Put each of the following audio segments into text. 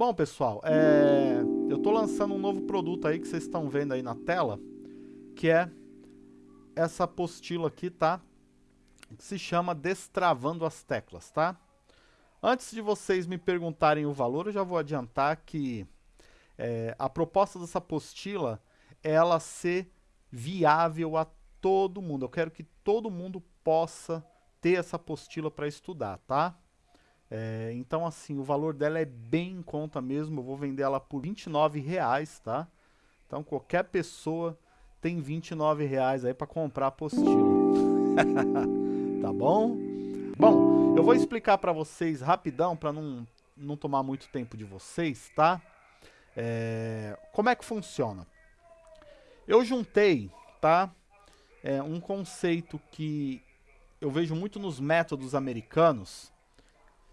Bom, pessoal, é... eu estou lançando um novo produto aí que vocês estão vendo aí na tela, que é essa apostila aqui, tá? Que se chama Destravando as Teclas, tá? Antes de vocês me perguntarem o valor, eu já vou adiantar que é, a proposta dessa apostila é ela ser viável a todo mundo. Eu quero que todo mundo possa ter essa apostila para estudar, tá? É, então, assim, o valor dela é bem em conta mesmo. Eu vou vender ela por R$ reais, tá? Então, qualquer pessoa tem R$ reais aí para comprar apostila. tá bom? Bom, eu vou explicar para vocês rapidão, para não, não tomar muito tempo de vocês, tá? É, como é que funciona? Eu juntei, tá? É, um conceito que eu vejo muito nos métodos americanos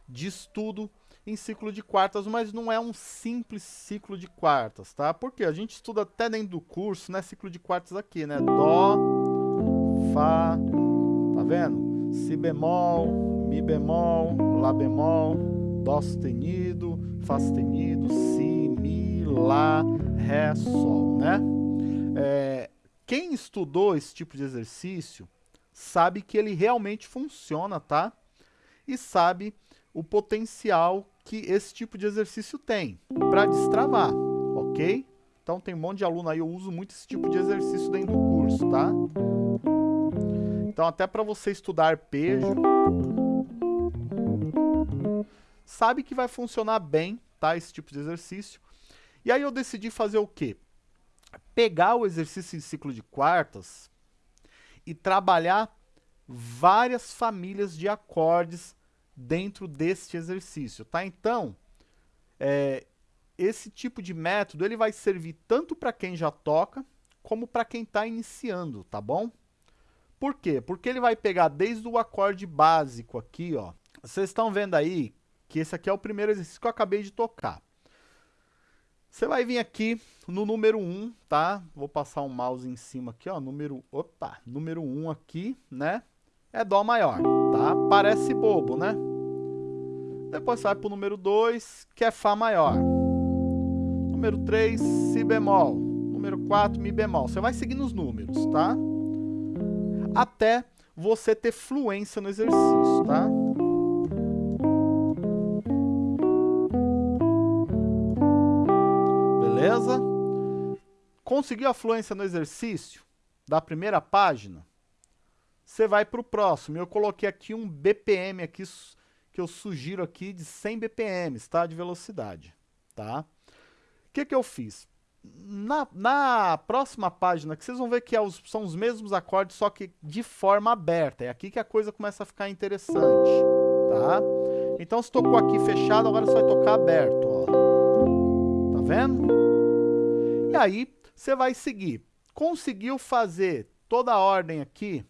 de estudo em ciclo de quartas, mas não é um simples ciclo de quartas, tá? Porque a gente estuda até dentro do curso, né? Ciclo de quartas aqui, né? Dó, Fá, tá vendo? Si bemol, Mi bemol, Lá bemol, Dó sustenido, Fá sustenido, Si, Mi, Lá, Ré, Sol, né? É, quem estudou esse tipo de exercício sabe que ele realmente funciona, tá? E sabe o potencial que esse tipo de exercício tem para destravar, ok? Então tem um monte de aluno aí, eu uso muito esse tipo de exercício dentro do curso, tá? Então até para você estudar arpejo, sabe que vai funcionar bem, tá? Esse tipo de exercício. E aí eu decidi fazer o quê? Pegar o exercício em ciclo de quartas e trabalhar várias famílias de acordes dentro deste exercício, tá? Então, é, esse tipo de método ele vai servir tanto para quem já toca, como para quem está iniciando, tá bom? Por quê? Porque ele vai pegar desde o acorde básico aqui, ó. Vocês estão vendo aí que esse aqui é o primeiro exercício que eu acabei de tocar. Você vai vir aqui no número 1, tá? Vou passar um mouse em cima aqui, ó, número, opa, número 1 aqui, né? é Dó maior, tá? Parece bobo, né? Depois sai para o número 2, que é Fá maior. Número 3, Si bemol. Número 4, Mi bemol. Você vai seguindo os números, tá? Até você ter fluência no exercício, tá? Beleza? Conseguiu a fluência no exercício da primeira página? você vai para o próximo. Eu coloquei aqui um BPM aqui, que eu sugiro aqui de 100 BPM, tá? De velocidade, tá? O que que eu fiz? Na, na próxima página, que vocês vão ver que é os, são os mesmos acordes, só que de forma aberta. É aqui que a coisa começa a ficar interessante, tá? Então, se tocou aqui fechado, agora você vai tocar aberto, ó. Tá vendo? E aí, você vai seguir. Conseguiu fazer toda a ordem aqui,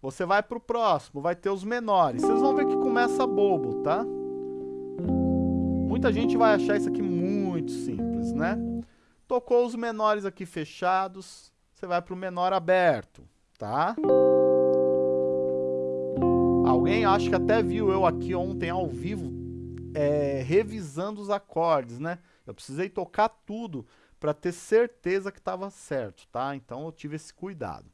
você vai para o próximo, vai ter os menores. Vocês vão ver que começa bobo, tá? Muita gente vai achar isso aqui muito simples, né? Tocou os menores aqui fechados, você vai para o menor aberto, tá? Alguém acho que até viu eu aqui ontem ao vivo é, revisando os acordes, né? Eu precisei tocar tudo para ter certeza que estava certo, tá? Então eu tive esse cuidado.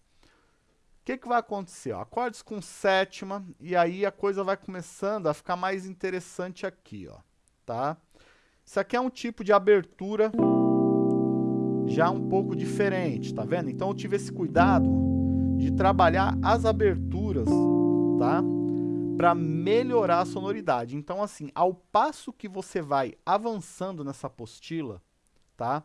O que, que vai acontecer? Ó, acordes com sétima, e aí a coisa vai começando a ficar mais interessante aqui, ó, tá? Isso aqui é um tipo de abertura já um pouco diferente, tá vendo? Então eu tive esse cuidado de trabalhar as aberturas, tá? Para melhorar a sonoridade. Então assim, ao passo que você vai avançando nessa apostila, tá?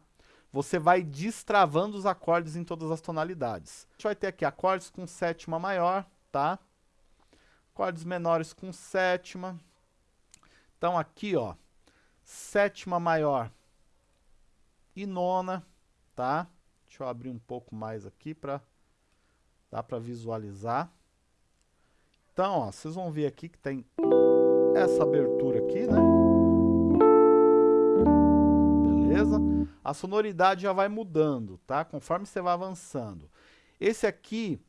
Você vai destravando os acordes em todas as tonalidades. A gente vai ter aqui acordes com sétima maior, tá? Acordes menores com sétima. Então aqui, ó, sétima maior e nona, tá? Deixa eu abrir um pouco mais aqui para dar para visualizar. Então, ó, vocês vão ver aqui que tem essa abertura aqui, né? A sonoridade já vai mudando, tá? Conforme você vai avançando. Esse aqui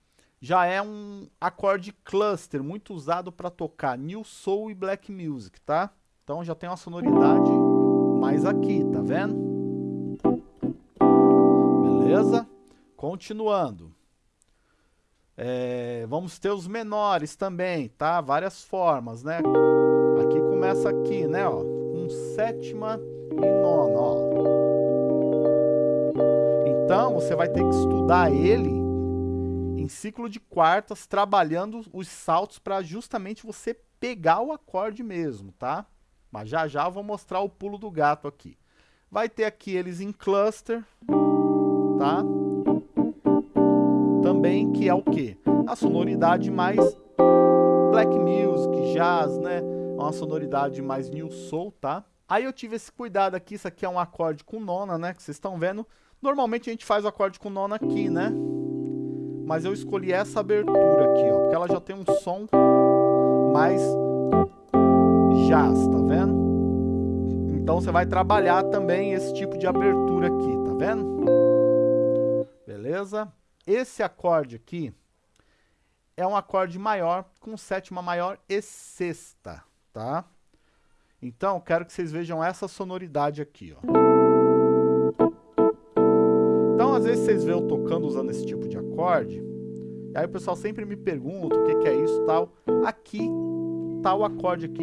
já é um acorde cluster, muito usado para tocar New Soul e Black Music, tá? Então já tem uma sonoridade mais aqui, tá vendo? Beleza? Continuando. É, vamos ter os menores também, tá? Várias formas, né? Aqui começa aqui, né, ó, com sétima e nona, ó. Você vai ter que estudar ele em ciclo de quartas, trabalhando os saltos para justamente você pegar o acorde mesmo, tá? Mas já já eu vou mostrar o pulo do gato aqui. Vai ter aqui eles em cluster, tá? Também que é o que? A sonoridade mais black music, jazz, né? Uma sonoridade mais new soul, tá? Aí eu tive esse cuidado aqui, isso aqui é um acorde com nona, né? Que vocês estão vendo. Normalmente a gente faz o acorde com nona aqui, né? Mas eu escolhi essa abertura aqui, ó. Porque ela já tem um som mais jazz, tá vendo? Então você vai trabalhar também esse tipo de abertura aqui, tá vendo? Beleza? Esse acorde aqui é um acorde maior com sétima maior e sexta, tá? Então, quero que vocês vejam essa sonoridade aqui, ó. Às vezes vocês veem eu tocando usando esse tipo de acorde, e aí o pessoal sempre me pergunta o que, que é isso tal. Aqui tá o acorde aqui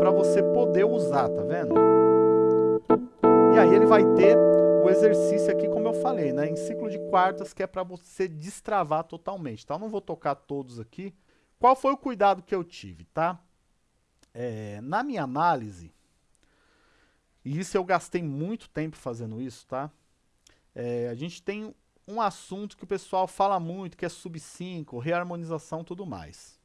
para você poder usar, tá vendo? E aí ele vai ter o exercício aqui, como eu falei, né? Em ciclo de quartas, que é para você destravar totalmente, tá? Eu não vou tocar todos aqui. Qual foi o cuidado que eu tive, tá? É, na minha análise, e isso eu gastei muito tempo fazendo isso, tá? É, a gente tem um assunto que o pessoal fala muito, que é sub 5, reharmonização tudo mais.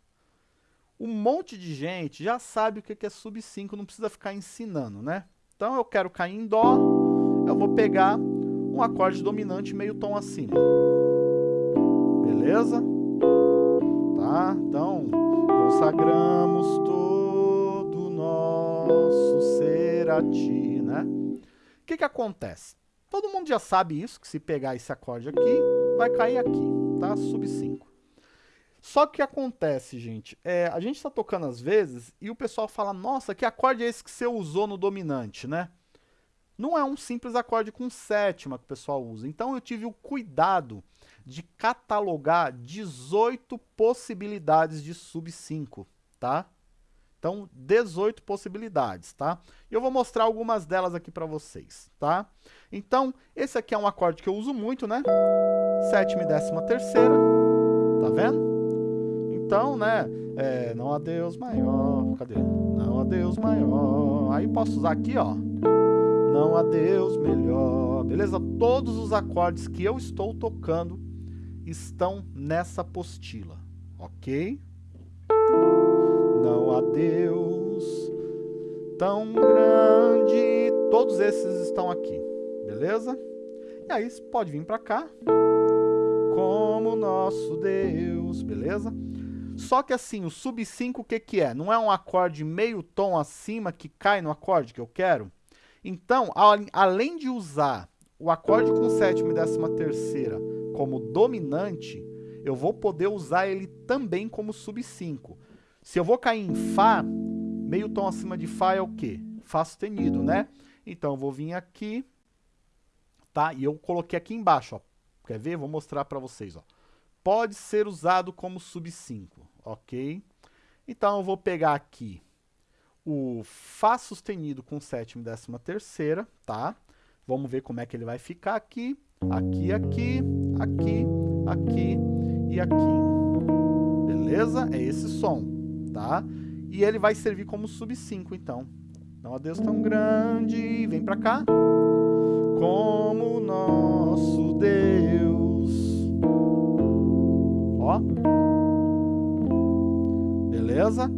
Um monte de gente já sabe o que é sub 5, não precisa ficar ensinando, né? Então eu quero cair em Dó, eu vou pegar um acorde dominante meio tom acima. Beleza? Tá? Então, consagramos todo o nosso ser a ti, né? O que que acontece? Todo mundo já sabe isso, que se pegar esse acorde aqui, vai cair aqui, tá? Sub 5. Só que acontece, gente, é, a gente está tocando às vezes e o pessoal fala, nossa, que acorde é esse que você usou no dominante, né? Não é um simples acorde com sétima que o pessoal usa. Então eu tive o cuidado de catalogar 18 possibilidades de sub 5, tá? Então, 18 possibilidades, tá? E eu vou mostrar algumas delas aqui para vocês, tá? Então, esse aqui é um acorde que eu uso muito, né? Sétima e décima terceira, tá vendo? Então, né, é, não há Deus maior, cadê? Não há Deus maior. Aí posso usar aqui, ó. Não há Deus melhor. Beleza? Todos os acordes que eu estou tocando estão nessa apostila, ok? Não há Deus tão grande. Todos esses estão aqui, beleza? E aí pode vir para cá como nosso Deus, beleza? Só que assim, o sub 5 o que que é? Não é um acorde meio tom acima que cai no acorde que eu quero? Então, além de usar o acorde com sétima e décima terceira como dominante, eu vou poder usar ele também como sub 5. Se eu vou cair em Fá, meio tom acima de Fá é o quê? Fá sustenido, né? Então, eu vou vir aqui, tá? E eu coloquei aqui embaixo, ó. Quer ver? Vou mostrar para vocês, ó pode ser usado como sub 5, ok? Então, eu vou pegar aqui o Fá sustenido com sétima e décima terceira, tá? Vamos ver como é que ele vai ficar aqui, aqui, aqui, aqui, aqui e aqui. Beleza? É esse som, tá? E ele vai servir como sub 5, então. Não há Deus tão grande, vem pra cá. Como nosso Deus Ó. Beleza?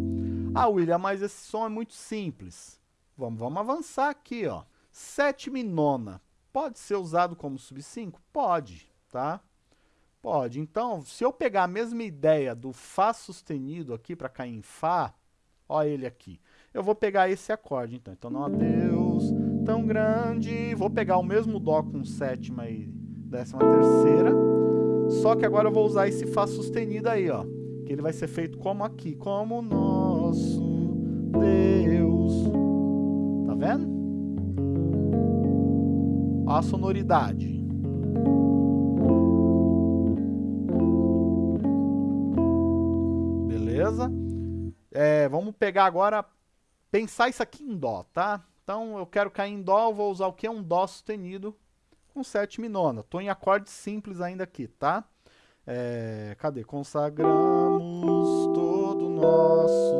Ah, William, mas esse som é muito simples. Vamos, vamos avançar aqui, ó. Sétima e nona. Pode ser usado como sub 5? Pode, tá? Pode. Então, se eu pegar a mesma ideia do Fá sustenido aqui para cair em Fá, ó ele aqui. Eu vou pegar esse acorde, então. Então, não há Deus tão grande. Vou pegar o mesmo Dó com sétima e décima terceira só que agora eu vou usar esse Fá sustenido aí, ó. Que ele vai ser feito como aqui. Como nosso Deus. Tá vendo? Ó a sonoridade. Beleza? É, vamos pegar agora, pensar isso aqui em Dó, tá? Então eu quero cair em Dó, vou usar o que? Um Dó sustenido com sétima e nona. Estou em acorde simples ainda aqui, tá? É, cadê? Consagramos todo nosso.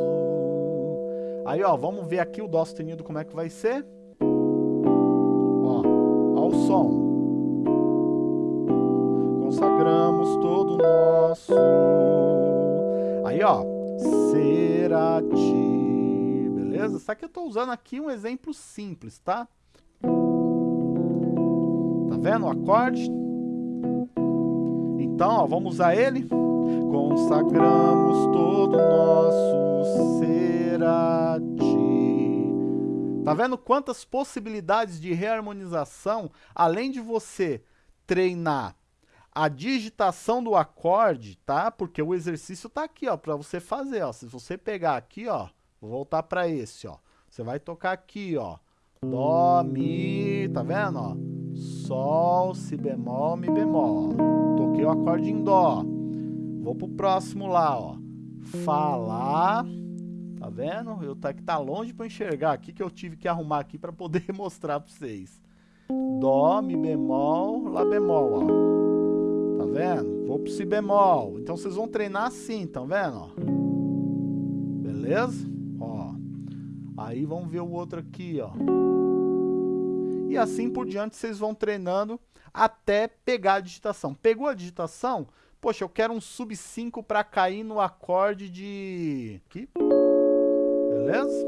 Aí, ó, vamos ver aqui o Dó sustenido como é que vai ser. Ó, ó o som. Consagramos todo nosso. Aí, ó, será ti. Beleza? Só que eu estou usando aqui um exemplo simples, tá? Tá vendo o acorde? Então, ó, vamos usar ele. Consagramos todo nosso ser a ti. Tá vendo quantas possibilidades de reharmonização, além de você treinar a digitação do acorde, tá? Porque o exercício tá aqui, ó, para você fazer, ó. Se você pegar aqui, ó, vou voltar para esse, ó. Você vai tocar aqui, ó. Dó, mi, tá vendo, ó? Sol, si bemol, mi bemol. Toquei o acorde em dó. Vou pro próximo lá, ó. Fá, Tá vendo? Eu tá que tá longe para enxergar aqui que eu tive que arrumar aqui para poder mostrar para vocês. Dó, mi bemol, lá bemol, ó. Vendo? Vou pro si bemol. Então vocês vão treinar assim, tá vendo? Beleza? Ó. Aí vamos ver o outro aqui, ó. E assim por diante vocês vão treinando até pegar a digitação. Pegou a digitação? Poxa, eu quero um sub 5 para cair no acorde de... Aqui. Beleza?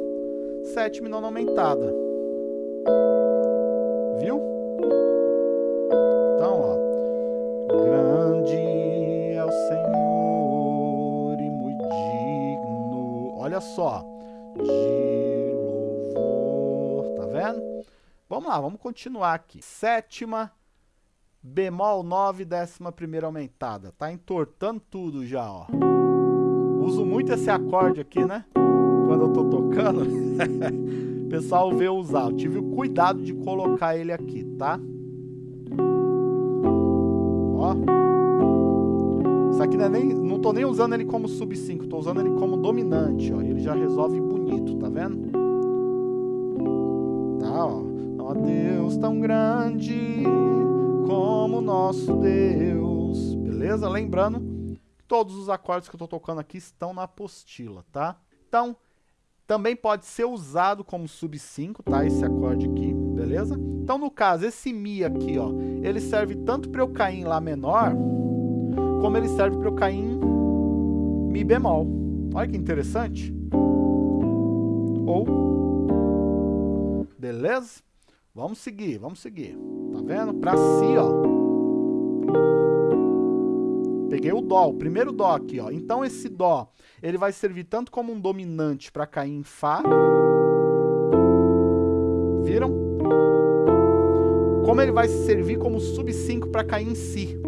Sétima e nona aumentada. Viu? Olha só. De louvor. Tá vendo? Vamos lá, vamos continuar aqui. Sétima, bemol 9, décima primeira aumentada. Tá entortando tudo já, ó. Uso muito esse acorde aqui, né? Quando eu tô tocando. o pessoal vê usar. Eu tive o cuidado de colocar ele aqui, tá? Isso aqui não, é nem, não tô nem usando ele como sub 5, tô usando ele como dominante, ó. Ele já resolve bonito, tá vendo? Tá, ó. Ó Deus tão grande como nosso Deus. Beleza? Lembrando que todos os acordes que eu estou tocando aqui estão na apostila, tá? Então, também pode ser usado como sub 5, tá? Esse acorde aqui, beleza? Então, no caso, esse Mi aqui, ó, ele serve tanto para eu cair em Lá menor, como ele serve para eu cair em Mi bemol. Olha que interessante. Ou, beleza? Vamos seguir, vamos seguir. Tá vendo? Pra si, ó. Peguei o Dó, o primeiro Dó aqui, ó. Então esse Dó, ele vai servir tanto como um dominante para cair em Fá. Viram? Como ele vai servir como sub 5 para cair em Si.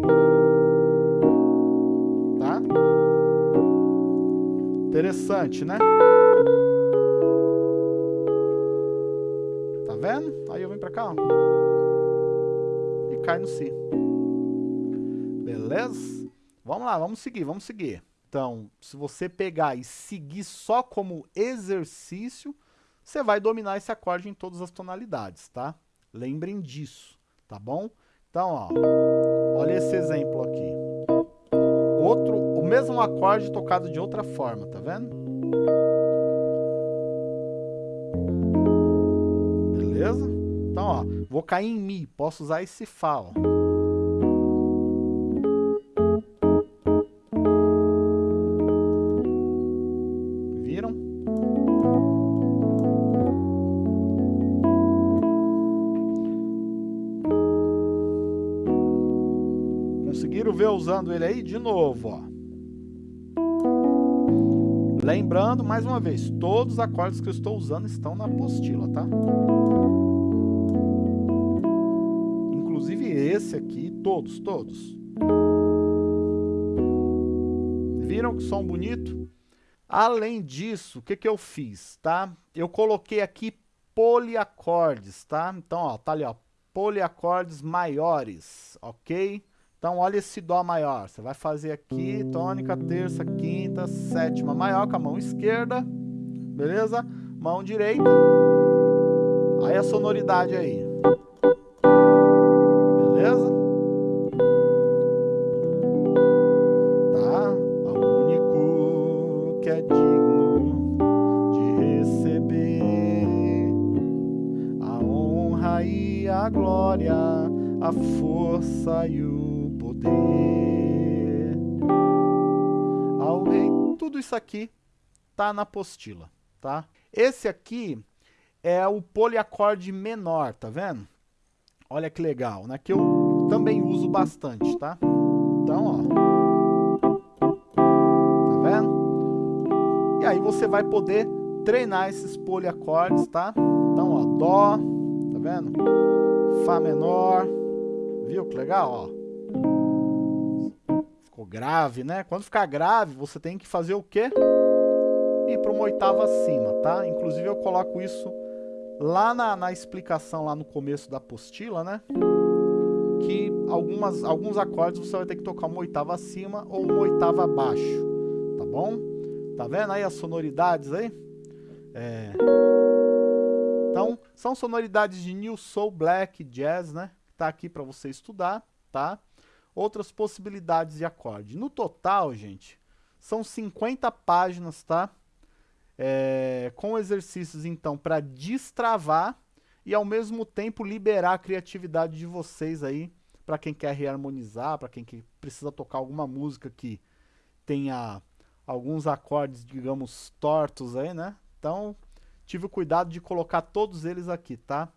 Interessante, né? vendo? Aí eu venho pra cá, ó. E cai no Si. Beleza? Vamos lá, vamos seguir, vamos seguir. Então, se você pegar e seguir só como exercício, você vai dominar esse acorde em todas as tonalidades, tá? Lembrem disso, tá bom? Então, ó, olha esse exemplo aqui. Mesmo acorde tocado de outra forma, tá vendo? Beleza? Então, ó, vou cair em Mi, posso usar esse Fá, ó. Viram? Conseguiram ver usando ele aí? De novo, ó. Lembrando, mais uma vez, todos os acordes que eu estou usando estão na apostila, tá? Inclusive esse aqui, todos, todos. Viram que som bonito? Além disso, o que, que eu fiz, tá? Eu coloquei aqui poliacordes, tá? Então, ó, tá ali, ó, poliacordes maiores, ok? Então, olha esse Dó maior. Você vai fazer aqui, tônica, terça, quinta, sétima maior com a mão esquerda, beleza? Mão direita. Aí a sonoridade aí. Beleza? Tá? O único que é digno de receber a honra e a glória, a força e o poder ao rei. Tudo isso aqui tá na apostila, tá? Esse aqui é o poliacorde menor, tá vendo? Olha que legal, né? Que eu também uso bastante, tá? Então, ó. Tá vendo? E aí você vai poder treinar esses poliacordes, tá? Então, ó, Dó, tá vendo? Fá menor, viu que legal, ó? Grave, né? Quando ficar grave, você tem que fazer o quê? Ir para uma oitava acima, tá? Inclusive eu coloco isso lá na, na explicação, lá no começo da apostila, né? Que algumas, alguns acordes você vai ter que tocar uma oitava acima ou uma oitava abaixo, tá bom? Tá vendo aí as sonoridades aí? É... Então, são sonoridades de New Soul, Black, Jazz, né? Tá aqui para você estudar, tá? Outras possibilidades de acorde. No total, gente, são 50 páginas, tá? É, com exercícios, então, para destravar e, ao mesmo tempo, liberar a criatividade de vocês aí, para quem quer reharmonizar, para quem que precisa tocar alguma música que tenha alguns acordes, digamos, tortos aí, né? Então, tive o cuidado de colocar todos eles aqui, tá?